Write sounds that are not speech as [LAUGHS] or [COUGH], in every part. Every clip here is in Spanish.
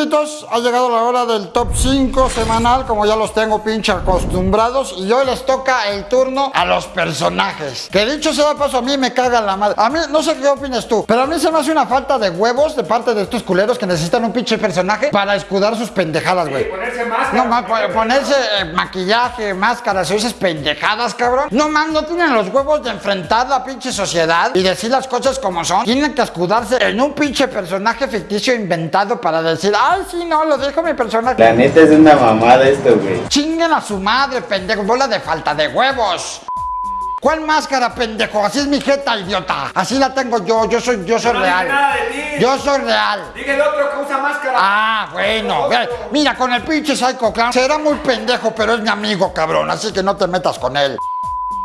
súbditos, ha llegado la hora del top 5 semanal, como ya los tengo pinche acostumbrados, y hoy les toca el turno a los personajes. Que dicho sea paso, a mí me caga la madre. A mí, no sé qué opinas tú, pero a mí se me hace una falta de huevos de parte de estos culeros que necesitan un pinche personaje para escudar sus pendejadas, güey. Ponerse máscara. No, ma- po- ponerse eh, maquillaje, máscaras, esas pendejadas, cabrón. No, man, no tienen los huevos de enfrentar la pinche sociedad y decir las cosas como son. Tienen que escudarse en un pinche personaje ficticio inventado para decir, ay, sí, no, lo dijo mi personaje. La neta es una mamada esto, güey. Chinguen a su madre, pendejo, bola de falta de huevos. ¿Cuál máscara, pendejo? Así es mi jeta, idiota. Así la tengo yo, yo soy, yo soy No real. nada de ti. Yo soy real. Dije el otro que usa máscara. Ah, bueno. Mira, con el pinche Psycho Clown será muy pendejo, pero es mi amigo, cabrón. Así que no te metas con él.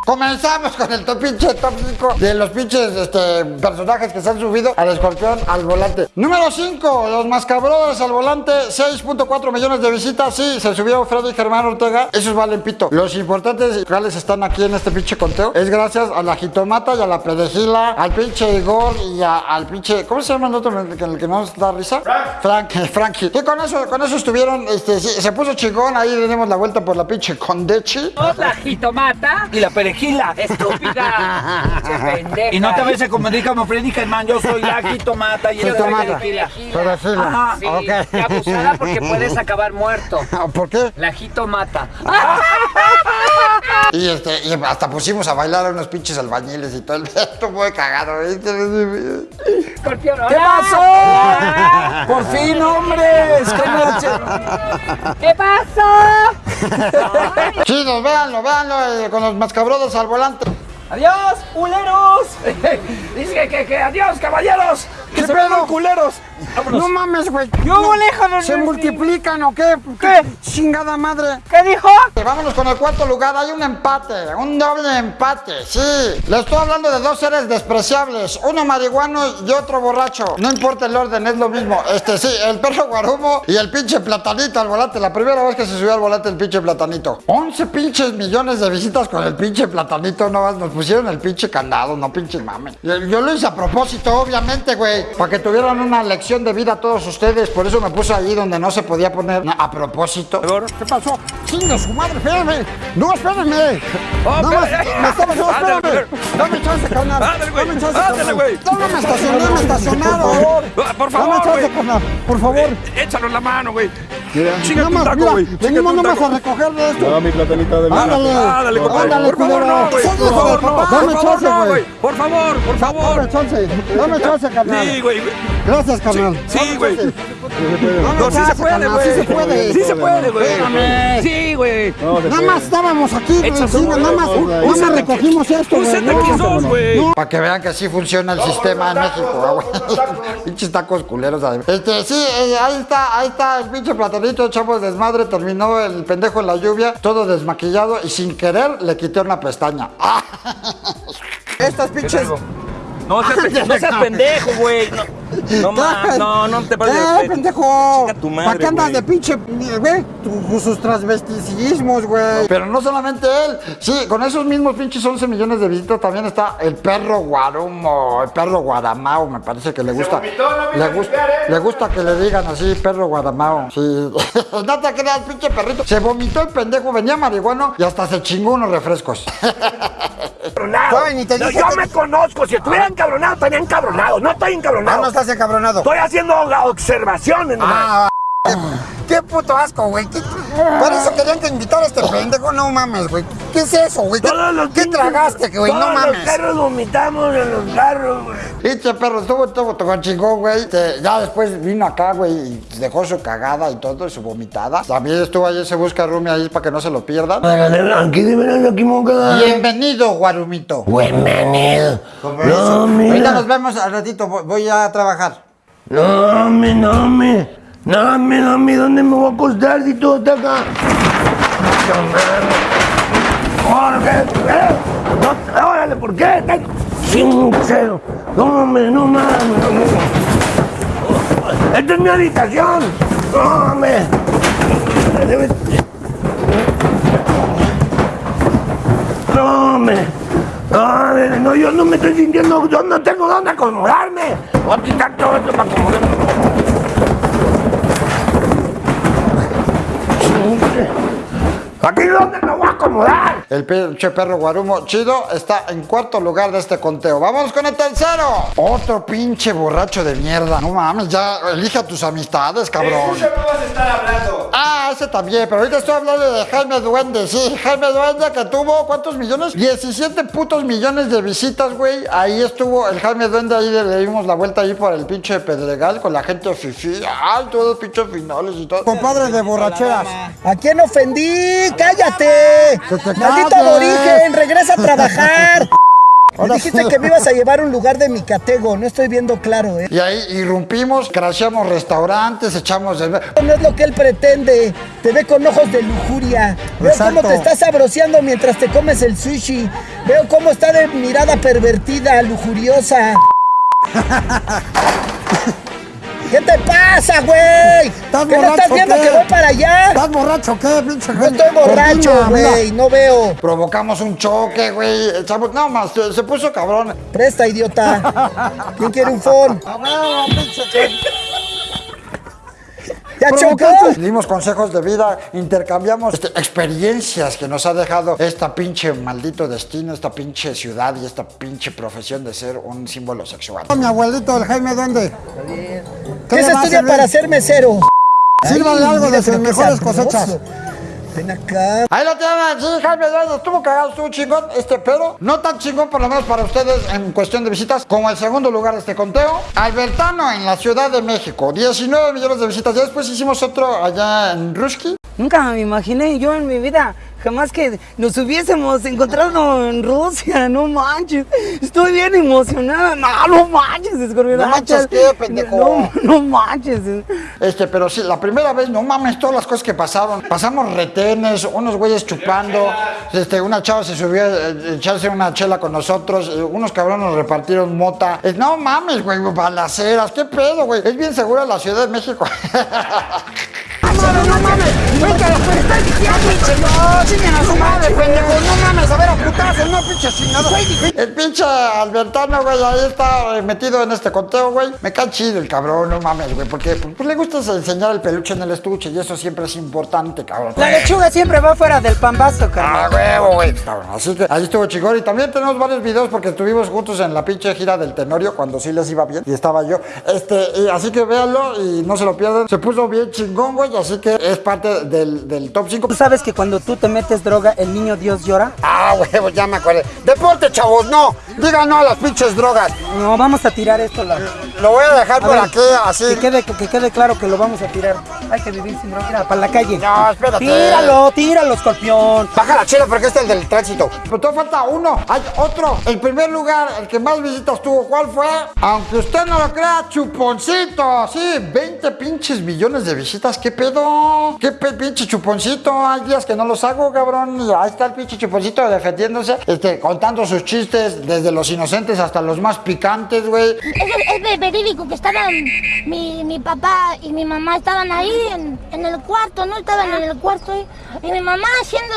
Comenzamos con el top pinche top 5 de los pinches este, personajes que se han subido al escorpión al volante. Número 5, los mascabrones al volante, 6.4 millones de visitas. Sí, se subió Freddy y Germán Ortega. Esos valen pito. Los importantes cuales están aquí en este pinche conteo es gracias a la jitomata y a la perejila, al pinche Igor y a- al pinche. ¿Cómo se llama el otro que, el que nos da risa? Frank. Frank, Frankie. Y con eso, con eso estuvieron, este, sí, se puso chingón. Ahí le dimos la vuelta por la pinche Condechi. la jitomata. Y la perejila. Estúpida. Che [LAUGHS] pendeja. Y no te ves como dice como Freddy Germán, yo soy la [LAUGHS] jitomata y Yo soy es la Jitomata. perejila. Perejila. Ajá. Sí, abusada porque [LAUGHS] puedes acabar muerto. ¿Por qué? La jitomata. Y, este, y hasta pusimos a bailar a unos pinches albañiles y todo el esto fue cagado. ¿Qué pasó? Por fin, hombres. ¿Qué pasó? [LAUGHS] Chidos, véanlo, véanlo eh, con los mascabrodos al volante. Adiós, culeros. [LAUGHS] Dice que, que, que adiós, caballeros. Que ¿Qué se vean culeros. No mames, güey. Yo, No, lejos, ¿Se no, multiplican o qué? ¿Qué? Chingada madre. ¿Qué dijo? Vámonos con el cuarto lugar. Hay un empate, un doble empate. Sí, le estoy hablando de dos seres despreciables, uno marihuano y otro borracho. No importa el orden, es lo mismo. Este sí, el perro guarumo y el pinche platanito al volante. La primera vez que se subió al volante el pinche platanito. 11 pinches millones de visitas con el pinche platanito. No, nos pusieron el pinche candado, no pinche mamen. Yo, yo lo hice a propósito, obviamente, güey, para que tuvieran una lección de vida todos ustedes. Por eso me puse ahí donde no se podía poner a propósito. ¿Qué pasó? ¡Chinga su madre! ¡Espérame! ¡No, espérame! Oh, ¡No más! ¡Me estaba no, espérame! [LAUGHS] ¡Dame chance, carnal! ¡Dame chance, carnal! güey. ¡No, me estacioné, me estacionaron! Por favor, por favor, ¡Dame chance, güey. carnal! ¡Por favor! Eh, Échalo en la mano, güey. Chinga Nada tu más, taco, mira, güey. Chinga venimos nomás a recoger de esto. No, mi platanita de Ándale, Ándale, compadre. ándale, Por favor, no, güey. Por favor, no. Dame chance, güey. Por favor, por Dame favor. chance, dame chance, carnal. Sí, güey. Gracias, carnal. Sí, Dame güey. Dame No, sí se puede, güey. Sí se puede. Sí se puede, güey. Sí, güey. Nada más estábamos aquí, güey, un- nada más, un- nada un más recogimos esto, Un güey. ZX2, güey. Para que vean que sí funciona el sistema en México, ah, güey. Pinches tacos culeros. además. Este, sí, eh, ahí está, ahí está el pinche platanito, echamos desmadre, terminó el pendejo en la lluvia, todo desmaquillado y sin querer le quité una pestaña. [LAUGHS] [LAUGHS] Ah. Estas pinches... No seas, no seas pendejo, güey. No, no, ma- no, no te pases ¡Eh, pendejo! Chinga tu madre, ¿Para qué andas de pinche, güey? Sus transvesticismos, güey. Pero no solamente él. Sí, con esos mismos pinches 11 millones de visitas también está el perro guarumo, el perro guadamao, me parece que le gusta. vomitó, no le gusta, ¿eh? le gusta que le digan así, perro guadamao. Sí. [LAUGHS] no te creas, pinche perrito. Se vomitó el pendejo, venía marihuano y hasta se chingó unos refrescos. Te No, yo me conozco, si estuviera encabronado, estaría encabronado. No estoy Ah, encabronado. no estás encabronado. Estoy haciendo observaciones nomás. Ah, qué, puto asco, güey. ¿Qué- Por eso querían que invitara a este pendejo. No mames, güey. ¿Qué es eso, güey? ¿Qué, tragaste, güey? No Todos los mames. carros vomitamos en los carros, güey. Pinche perro, estuvo todo con chingón, güey. Este, Ya después vino acá, güey, y dejó su cagada y todo, y su vomitada. También estuvo ahí, se busca Rumi ahí para que no se lo pierdan. Bienvenido, Guarumito. Bienvenido. No. Ahorita nos vemos al ratito, voy- voy a trabajar. No, me, no, me. No, no, me. ¿Dónde me voy a acostar si todo está acá? Jorge, ¿eh? No, órale, ¿por qué? Está sincero. No, me, no mames. Esta es mi habitación. No, No, me. No, no, yo no me estoy sintiendo, yo no tengo dónde acomodarme. Voy a quitar todo esto para acomodarme. ¿Aquí dónde me voy a acomodar? El pinche perro guarumo chido está en cuarto lugar de este conteo. Vamos con el tercero. Otro pinche borracho de mierda. No mames, ya elige a tus amistades, cabrón. vamos a estar hablando. Ah, ese también, pero ahorita estoy hablando de Jaime Duende. Sí, Jaime Duende que tuvo, ¿cuántos millones? 17 putos millones de visitas, güey. Ahí estuvo el Jaime Duende, ahí le dimos la vuelta ahí por el pinche Pedregal con la gente fifi. Ay, todos pinches finales y todo. Compadre de borracheras. ¿A quién ofendí? ¡Cállate! ¡Maldito calles. aborigen! ¡Regresa a trabajar! [LAUGHS] Me dijiste que me ibas a llevar a un lugar de mi catego. No estoy viendo claro, ¿eh? Y ahí irrumpimos, crasheamos restaurantes, echamos... el- No es lo que él pretende. Te ve con ojos de lujuria. Veo Exacto. cómo te estás sabroseando mientras te comes el sushi. Veo cómo está de mirada pervertida, lujuriosa. [LAUGHS] ¿Qué te pasa, güey? ¿Estás ¿Que no borracho estás viendo qué? que voy para allá? ¿Estás borracho qué, pinche No estoy borracho, güey. No veo. Provocamos un choque, güey. No, más, se, se puso cabrón. Presta, idiota. ¿Quién quiere un phone? ¿Ya chocó? Dimos consejos de vida, intercambiamos este, experiencias que nos ha dejado esta pinche maldito destino, esta pinche ciudad y esta pinche profesión de ser un símbolo sexual. Mi abuelito, el Jaime Duende. ¿Qué se estudia para ser mesero? Sírvale algo de sus qué mejores cosechas. Ven acá. Ahí lo tienen, sí, Jaime Duende, estuvo cagado, estuvo chingón, este pero no tan chingón por lo menos para ustedes en cuestión de visitas como el segundo lugar de este conteo. Albertano en la Ciudad de México, 19 millones de visitas. Ya después hicimos otro allá en Ruski. Nunca me imaginé yo en mi vida, jamás que nos hubiésemos encontrado en Rusia, no manches. Estoy bien emocionada. No, no manches, escorpión. No manches, ¿qué, pendejo? No, no manches. Este, pero sí, la primera vez, no mames, todas las cosas que pasaron. Pasamos retenes, unos güeyes chupando, este, una chava se subió a eh, echarse una chela con nosotros, eh, unos cabrones nos repartieron mota. Eh, no mames, güey, balaceras, qué pedo, güey. Es bien segura la Ciudad de México. [LAUGHS] No mames, nunca lo estar diciendo, No, chinguen a su madre, pendejo. No mames, a ver a putazos, no pinche chingado. El pinche Albertano, güey, ahí está eh, metido en este conteo, güey. Me cae chido el cabrón, no mames, güey, porque pues, le gusta enseñar el peluche en el estuche y eso siempre es importante, cabrón. La lechuga siempre va fuera del pambazo, Ah, carnal. huevo, güey. Cabrón, Así que ahí estuvo chingón. Y también tenemos varios videos porque estuvimos juntos en la pinche gira del Tenorio cuando sí les iba bien y estaba yo. Este, y así que véanlo y no se lo pierdan. Se puso bien chingón, güey. Así que es parte del, del top 5. ¿Tú sabes que cuando tú te metes droga, el niño Dios llora? Ah, [LAUGHS] huevo, ya me acordé. Deporte, chavos, no. Digan no a las pinches drogas. No, vamos a tirar esto. La... Lo voy a dejar A por ver, aquí, así. Que quede, que, que quede claro que lo vamos a tirar. Hay que vivir sin droga. Mira, para la calle. No, espérate. Tíralo, tíralo, escorpión. Baja la chela porque este es el del tránsito. Pero todavía falta uno. Hay otro. El primer lugar, el que más visitas tuvo, ¿cuál fue? Aunque usted no lo crea, Chuponcito. Sí, 20 pinches millones de visitas. ¿Qué pedo? ¿Qué pe- pinche Chuponcito? Hay días que no los hago, cabrón. Y ahí está el pinche Chuponcito defendiéndose, este, contando sus chistes desde los inocentes hasta los más picantes, güey. Es ve- verídico que estaban mi, mi papá y mi mamá estaban ahí en, en el cuarto, ¿no? Estaban en el cuarto. Y mi mamá haciendo.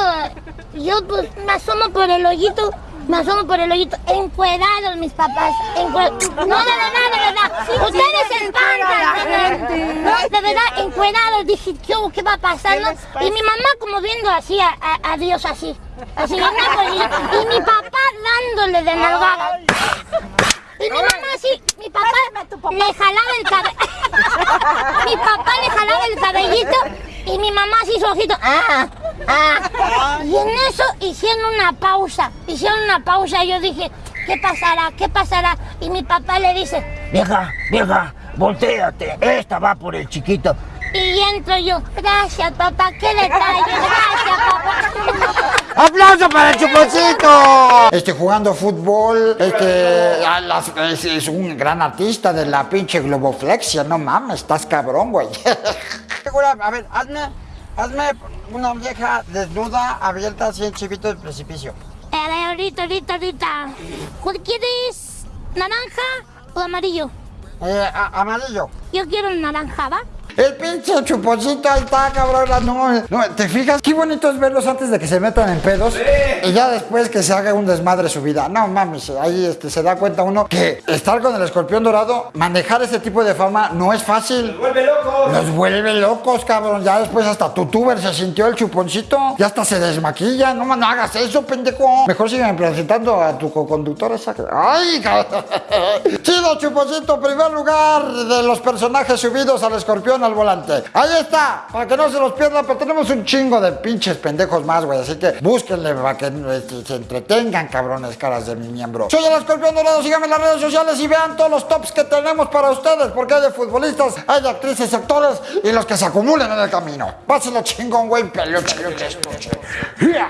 Yo pues me asomo por el hoyito. Me asomo por el hoyito, encuerados mis papás. No, de verdad, de verdad. Ustedes se espantan, de verdad. No, de verdad, encuerados. Dije, ¿qué, hubo? ¿qué va pasando? Y mi mamá como viendo así a, a- a Dios así. Así. Y mi papá dándole de nalgada. Y mi mamá así, mi papá le jalaba el cabello. [LAUGHS] mi papá le jalaba el cabellito y mi mamá así su ojito. Ah, ah. Y en eso hicieron una pausa. Hicieron una pausa y yo dije, ¿qué pasará? ¿Qué pasará? Y mi papá le dice, Vieja, vieja, volteate. Esta va por el chiquito. y entro yo, gracias papá, qué detalle, gracias papá. [LAUGHS] ¡Aplauso para el chuponcito! Este, jugando fútbol, este, a las- es, es un gran artista de la pinche globoflexia, no mames, estás cabrón, güey. [LAUGHS] A ver, hazme, hazme una vieja desnuda, abierta así en chivito del precipicio. A ver, ahorita, ahorita, ahorita. ¿Cuál quieres? ¿Naranja o amarillo? Eh, amarillo. Yo quiero naranja, ¿va? El pinche chuponcito ahí está, cabrón. No, no, ¿te fijas? Qué bonito es verlos antes de que se metan en pedos. Y ya después que se haga un desmadre su vida. No mames, ahí este, se da cuenta uno que estar con el escorpión dorado, manejar ese tipo de fama no es fácil. Los vuelve locos. Los vuelve locos, cabrón. Ya después hasta tu tuber se sintió el chuponcito. Ya hasta se desmaquilla. No, no hagas eso, pendejo. Mejor sígueme presentando a tu co-conductor esa. ¡Ay, cabrón! [LAUGHS] Chido, chuponcito, primer lugar de los personajes subidos al escorpión al volante. Ahí está, para que no se los pierda, pero tenemos un chingo de pinches pendejos más, güey. Así que búsquenle para que este, se entretengan, cabrones, caras de mi miembro. Soy el escorpión dorado, síganme en las redes sociales y vean todos los tops que tenemos para ustedes, porque hay de futbolistas, hay de actrices, actores y los que se acumulen en el camino. Pásenlo chingón, güey, peluche, peluche. Yeah.